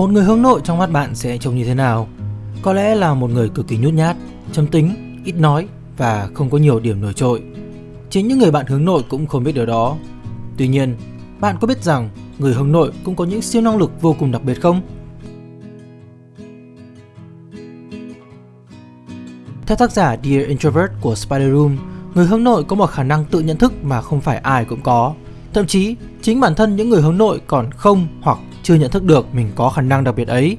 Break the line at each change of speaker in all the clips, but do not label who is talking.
Một người hướng nội trong mắt bạn sẽ trông như thế nào? Có lẽ là một người cực kỳ nhút nhát, châm tính, ít nói và không có nhiều điểm nổi trội. Chính những người bạn hướng nội cũng không biết điều đó. Tuy nhiên, bạn có biết rằng người hướng nội cũng có những siêu năng lực vô cùng đặc biệt không? Theo tác giả Dear Introvert của Spider Room, người hướng nội có một khả năng tự nhận thức mà không phải ai cũng có. Thậm chí, chính bản thân những người hướng nội còn không hoặc chưa nhận thức được mình có khả năng đặc biệt ấy.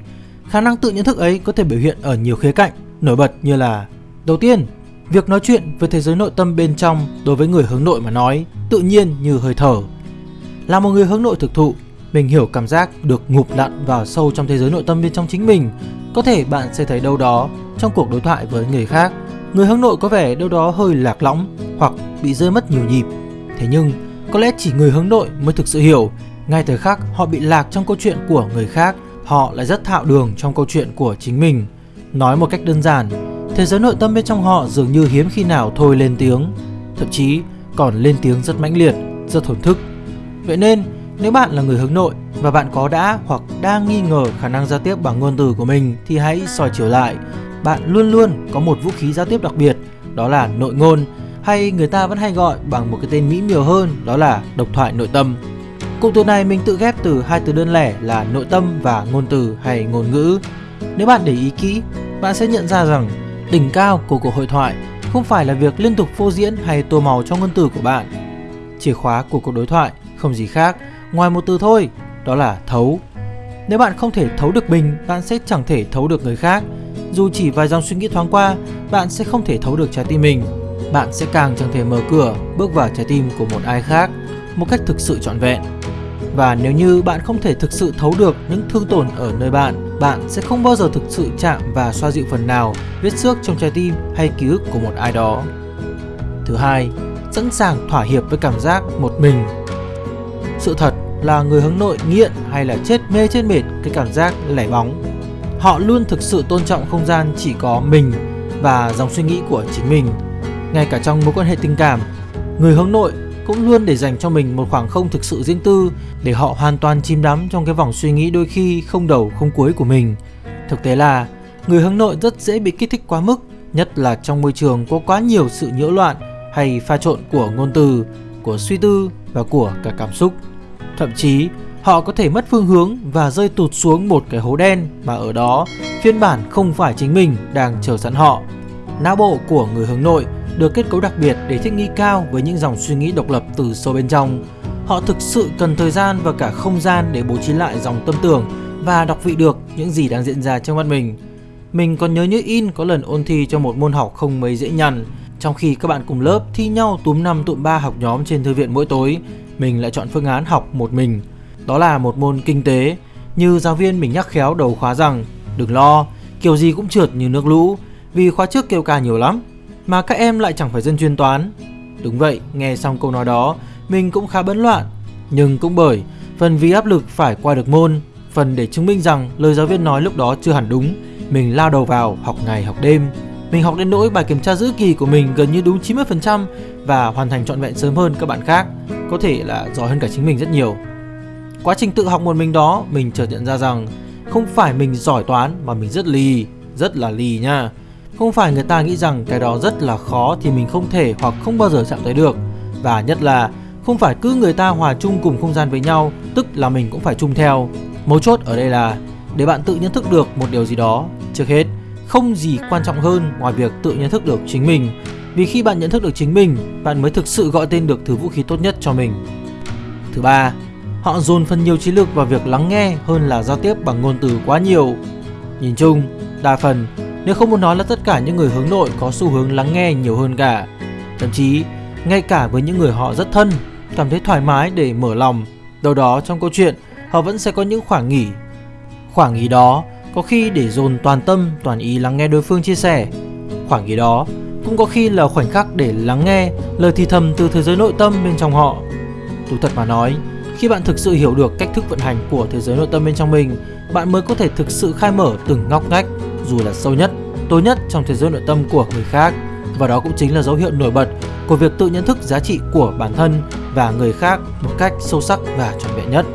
Khả năng tự nhận thức ấy có thể biểu hiện ở nhiều khía cạnh, nổi bật như là Đầu tiên, việc nói chuyện với thế giới nội tâm bên trong đối với người hướng nội mà nói tự nhiên như hơi thở. Là một người hướng nội thực thụ, mình hiểu cảm giác được ngụp lặn vào sâu trong thế giới nội tâm bên trong chính mình. Có thể bạn sẽ thấy đâu đó trong cuộc đối thoại với người khác, người hướng nội có vẻ đâu đó hơi lạc lõng hoặc bị rơi mất nhiều nhịp. Thế nhưng, có lẽ chỉ người hướng nội mới thực sự hiểu, ngay thời khắc họ bị lạc trong câu chuyện của người khác, họ lại rất thạo đường trong câu chuyện của chính mình. Nói một cách đơn giản, thế giới nội tâm bên trong họ dường như hiếm khi nào thôi lên tiếng, thậm chí còn lên tiếng rất mãnh liệt, rất thổn thức. Vậy nên, nếu bạn là người hướng nội và bạn có đã hoặc đang nghi ngờ khả năng giao tiếp bằng ngôn từ của mình thì hãy soi chiều lại. Bạn luôn luôn có một vũ khí giao tiếp đặc biệt, đó là nội ngôn hay người ta vẫn hay gọi bằng một cái tên mỹ miều hơn đó là độc thoại nội tâm. Cụm từ này mình tự ghép từ hai từ đơn lẻ là nội tâm và ngôn từ hay ngôn ngữ. Nếu bạn để ý kỹ, bạn sẽ nhận ra rằng đỉnh cao của cuộc hội thoại không phải là việc liên tục phô diễn hay tô màu cho ngôn từ của bạn. Chìa khóa của cuộc đối thoại không gì khác ngoài một từ thôi, đó là thấu. Nếu bạn không thể thấu được mình, bạn sẽ chẳng thể thấu được người khác. Dù chỉ vài dòng suy nghĩ thoáng qua, bạn sẽ không thể thấu được trái tim mình. Bạn sẽ càng chẳng thể mở cửa bước vào trái tim của một ai khác một cách thực sự trọn vẹn. Và nếu như bạn không thể thực sự thấu được những thương tổn ở nơi bạn, bạn sẽ không bao giờ thực sự chạm và xoa dịu phần nào vết xước trong trái tim hay ký ức của một ai đó. Thứ hai, sẵn sàng thỏa hiệp với cảm giác một mình. Sự thật là người hướng nội nghiện hay là chết mê chết mệt cái cảm giác lẻ bóng. Họ luôn thực sự tôn trọng không gian chỉ có mình và dòng suy nghĩ của chính mình. Ngay cả trong mối quan hệ tình cảm, người hướng nội cũng luôn để dành cho mình một khoảng không thực sự riêng tư để họ hoàn toàn chìm đắm trong cái vòng suy nghĩ đôi khi không đầu không cuối của mình. Thực tế là người hướng nội rất dễ bị kích thích quá mức, nhất là trong môi trường có quá nhiều sự nhiễu loạn hay pha trộn của ngôn từ, của suy tư và của cả cảm xúc. Thậm chí, họ có thể mất phương hướng và rơi tụt xuống một cái hố đen mà ở đó phiên bản không phải chính mình đang chờ sẵn họ. Não bộ của người hướng nội được kết cấu đặc biệt để thích nghi cao với những dòng suy nghĩ độc lập từ sâu bên trong. Họ thực sự cần thời gian và cả không gian để bố trí lại dòng tâm tưởng và đọc vị được những gì đang diễn ra trong mắt mình. Mình còn nhớ như in có lần ôn thi cho một môn học không mấy dễ nhằn, trong khi các bạn cùng lớp thi nhau túm năm tụm ba học nhóm trên thư viện mỗi tối, mình lại chọn phương án học một mình. Đó là một môn kinh tế, như giáo viên mình nhắc khéo đầu khóa rằng đừng lo, kiểu gì cũng trượt như nước lũ, vì khóa trước kêu ca nhiều lắm mà các em lại chẳng phải dân chuyên toán. Đúng vậy, nghe xong câu nói đó, mình cũng khá bấn loạn. Nhưng cũng bởi, phần vì áp lực phải qua được môn, phần để chứng minh rằng lời giáo viên nói lúc đó chưa hẳn đúng, mình lao đầu vào học ngày học đêm. Mình học đến nỗi bài kiểm tra giữa kỳ của mình gần như đúng 90% và hoàn thành trọn vẹn sớm hơn các bạn khác, có thể là giỏi hơn cả chính mình rất nhiều. Quá trình tự học một mình đó, mình chợt nhận ra rằng không phải mình giỏi toán mà mình rất lì, rất là lì nha. Không phải người ta nghĩ rằng cái đó rất là khó thì mình không thể hoặc không bao giờ chạm tới được. Và nhất là không phải cứ người ta hòa chung cùng không gian với nhau, tức là mình cũng phải chung theo. Mấu chốt ở đây là để bạn tự nhận thức được một điều gì đó. Trước hết, không gì quan trọng hơn ngoài việc tự nhận thức được chính mình. Vì khi bạn nhận thức được chính mình, bạn mới thực sự gọi tên được thứ vũ khí tốt nhất cho mình. Thứ ba, họ dồn phần nhiều trí lực vào việc lắng nghe hơn là giao tiếp bằng ngôn từ quá nhiều. Nhìn chung, đa phần nếu không muốn nói là tất cả những người hướng nội có xu hướng lắng nghe nhiều hơn cả. Thậm chí, ngay cả với những người họ rất thân, cảm thấy thoải mái để mở lòng, đâu đó trong câu chuyện họ vẫn sẽ có những khoảng nghỉ. Khoảng nghỉ đó có khi để dồn toàn tâm, toàn ý lắng nghe đối phương chia sẻ. Khoảng nghỉ đó cũng có khi là khoảnh khắc để lắng nghe lời thì thầm từ thế giới nội tâm bên trong họ. tôi thật mà nói, khi bạn thực sự hiểu được cách thức vận hành của thế giới nội tâm bên trong mình, bạn mới có thể thực sự khai mở từng ngóc ngách dù là sâu nhất, tối nhất trong thế giới nội tâm của người khác. Và đó cũng chính là dấu hiệu nổi bật của việc tự nhận thức giá trị của bản thân và người khác một cách sâu sắc và trọn vẹn nhất.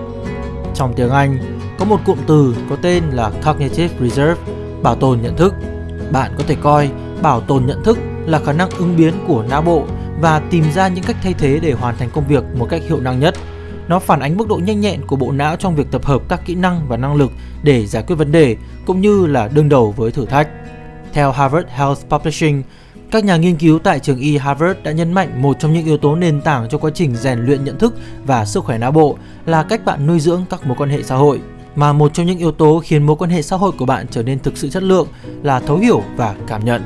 Trong tiếng Anh, có một cụm từ có tên là Cognitive Reserve, bảo tồn nhận thức. Bạn có thể coi bảo tồn nhận thức là khả năng ứng biến của não bộ và tìm ra những cách thay thế để hoàn thành công việc một cách hiệu năng nhất. Nó phản ánh mức độ nhanh nhẹn của bộ não trong việc tập hợp các kỹ năng và năng lực để giải quyết vấn đề cũng như là đương đầu với thử thách. Theo Harvard Health Publishing, các nhà nghiên cứu tại trường y Harvard đã nhấn mạnh một trong những yếu tố nền tảng cho quá trình rèn luyện nhận thức và sức khỏe não bộ là cách bạn nuôi dưỡng các mối quan hệ xã hội. Mà một trong những yếu tố khiến mối quan hệ xã hội của bạn trở nên thực sự chất lượng là thấu hiểu và cảm nhận.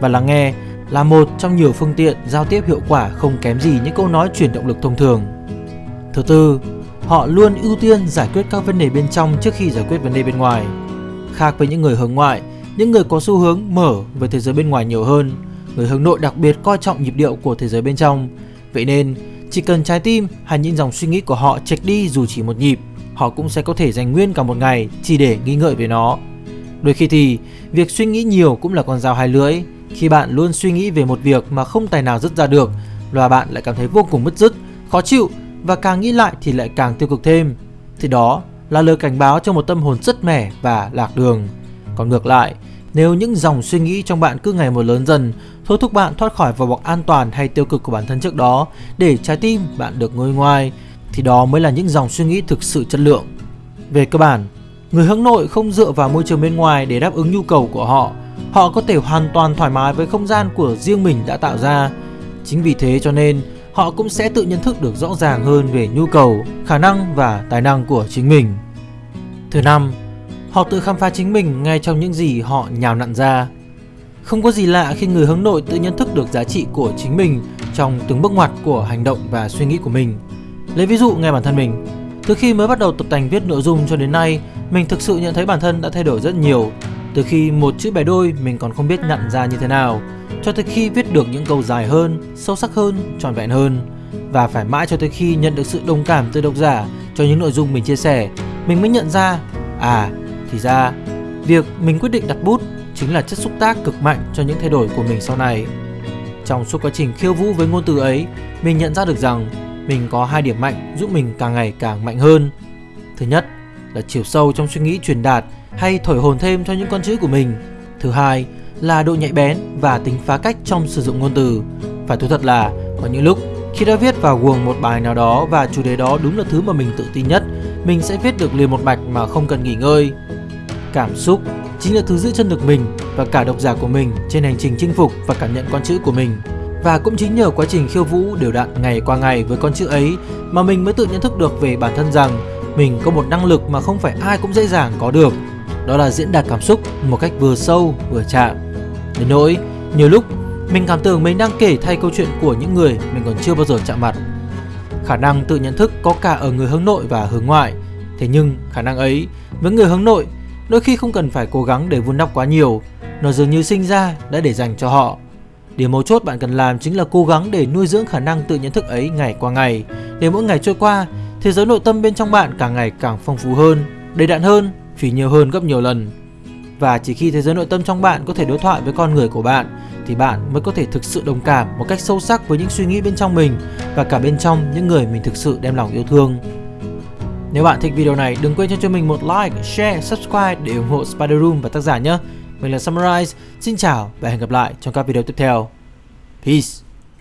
Và lắng nghe là một trong nhiều phương tiện giao tiếp hiệu quả không kém gì những câu nói truyền động lực thông thường. Thứ tư, họ luôn ưu tiên giải quyết các vấn đề bên trong trước khi giải quyết vấn đề bên ngoài. Khác với những người hướng ngoại, những người có xu hướng mở về thế giới bên ngoài nhiều hơn, người hướng nội đặc biệt coi trọng nhịp điệu của thế giới bên trong. Vậy nên, chỉ cần trái tim hay những dòng suy nghĩ của họ chệch đi dù chỉ một nhịp, họ cũng sẽ có thể dành nguyên cả một ngày chỉ để nghĩ ngợi về nó. Đôi khi thì, việc suy nghĩ nhiều cũng là con dao hai lưỡi. Khi bạn luôn suy nghĩ về một việc mà không tài nào dứt ra được, và bạn lại cảm thấy vô cùng bứt rứt, khó chịu và càng nghĩ lại thì lại càng tiêu cực thêm. Thì đó là lời cảnh báo cho một tâm hồn rất mẻ và lạc đường. Còn ngược lại, nếu những dòng suy nghĩ trong bạn cứ ngày một lớn dần, thôi thúc bạn thoát khỏi vỏ bọc an toàn hay tiêu cực của bản thân trước đó để trái tim bạn được ngôi ngoài thì đó mới là những dòng suy nghĩ thực sự chất lượng. Về cơ bản, người hướng nội không dựa vào môi trường bên ngoài để đáp ứng nhu cầu của họ. Họ có thể hoàn toàn thoải mái với không gian của riêng mình đã tạo ra. Chính vì thế cho nên họ cũng sẽ tự nhận thức được rõ ràng hơn về nhu cầu, khả năng và tài năng của chính mình. Thứ năm, họ tự khám phá chính mình ngay trong những gì họ nhào nặn ra. Không có gì lạ khi người hướng nội tự nhận thức được giá trị của chính mình trong từng bước ngoặt của hành động và suy nghĩ của mình. Lấy ví dụ ngay bản thân mình, từ khi mới bắt đầu tập tành viết nội dung cho đến nay, mình thực sự nhận thấy bản thân đã thay đổi rất nhiều. Từ khi một chữ bẻ đôi mình còn không biết nhận ra như thế nào, cho tới khi viết được những câu dài hơn, sâu sắc hơn, trọn vẹn hơn. Và phải mãi cho tới khi nhận được sự đồng cảm từ độc giả cho những nội dung mình chia sẻ, mình mới nhận ra, à, thì ra, việc mình quyết định đặt bút chính là chất xúc tác cực mạnh cho những thay đổi của mình sau này. Trong suốt quá trình khiêu vũ với ngôn từ ấy, mình nhận ra được rằng mình có hai điểm mạnh giúp mình càng ngày càng mạnh hơn. Thứ nhất là chiều sâu trong suy nghĩ truyền đạt hay thổi hồn thêm cho những con chữ của mình. Thứ hai là độ nhạy bén và tính phá cách trong sử dụng ngôn từ. Phải thú thật là có những lúc khi đã viết vào guồng một bài nào đó và chủ đề đó đúng là thứ mà mình tự tin nhất, mình sẽ viết được liền một mạch mà không cần nghỉ ngơi. Cảm xúc chính là thứ giữ chân được mình và cả độc giả của mình trên hành trình chinh phục và cảm nhận con chữ của mình. Và cũng chính nhờ quá trình khiêu vũ đều đặn ngày qua ngày với con chữ ấy mà mình mới tự nhận thức được về bản thân rằng mình có một năng lực mà không phải ai cũng dễ dàng có được. Đó là diễn đạt cảm xúc một cách vừa sâu vừa chạm. Đến nỗi, nhiều lúc mình cảm tưởng mình đang kể thay câu chuyện của những người mình còn chưa bao giờ chạm mặt. Khả năng tự nhận thức có cả ở người hướng nội và hướng ngoại. Thế nhưng khả năng ấy với người hướng nội đôi khi không cần phải cố gắng để vun đắp quá nhiều, nó dường như sinh ra đã để dành cho họ. Điều mấu chốt bạn cần làm chính là cố gắng để nuôi dưỡng khả năng tự nhận thức ấy ngày qua ngày, để mỗi ngày trôi qua, thế giới nội tâm bên trong bạn càng ngày càng phong phú hơn, đầy đặn hơn, phỉ nhiều hơn gấp nhiều lần. Và chỉ khi thế giới nội tâm trong bạn có thể đối thoại với con người của bạn thì bạn mới có thể thực sự đồng cảm một cách sâu sắc với những suy nghĩ bên trong mình và cả bên trong những người mình thực sự đem lòng yêu thương. Nếu bạn thích video này, đừng quên cho cho mình một like, share, subscribe để ủng hộ Spider Room và tác giả nhé. Mình là Summarize, xin chào và hẹn gặp lại trong các video tiếp theo. Peace!